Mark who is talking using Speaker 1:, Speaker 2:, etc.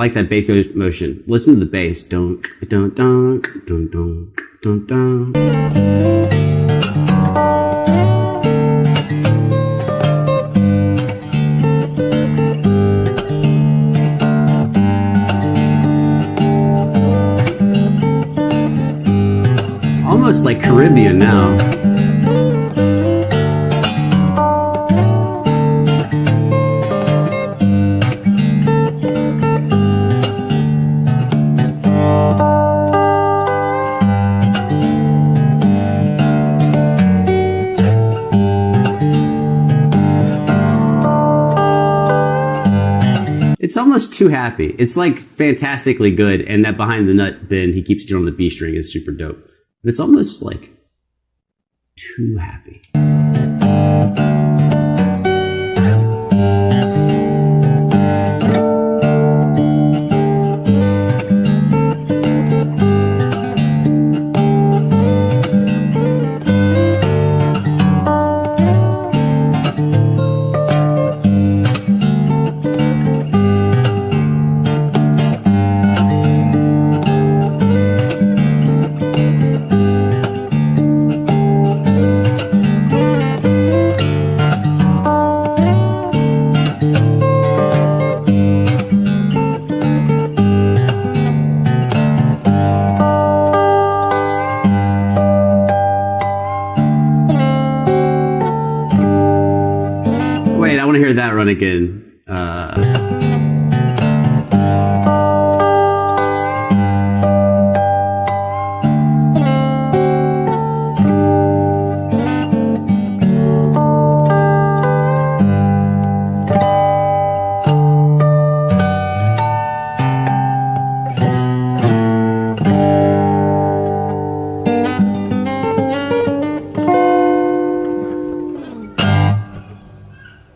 Speaker 1: like that bass motion. Listen to the bass. Dunk, dunk, dunk, dunk, dunk, dunk, dunk. It's almost like Caribbean now. It's almost too happy. It's like fantastically good, and that behind the nut bend he keeps doing on the B string is super dope. But it's almost like too happy. Wait, I want to hear that run again. Uh,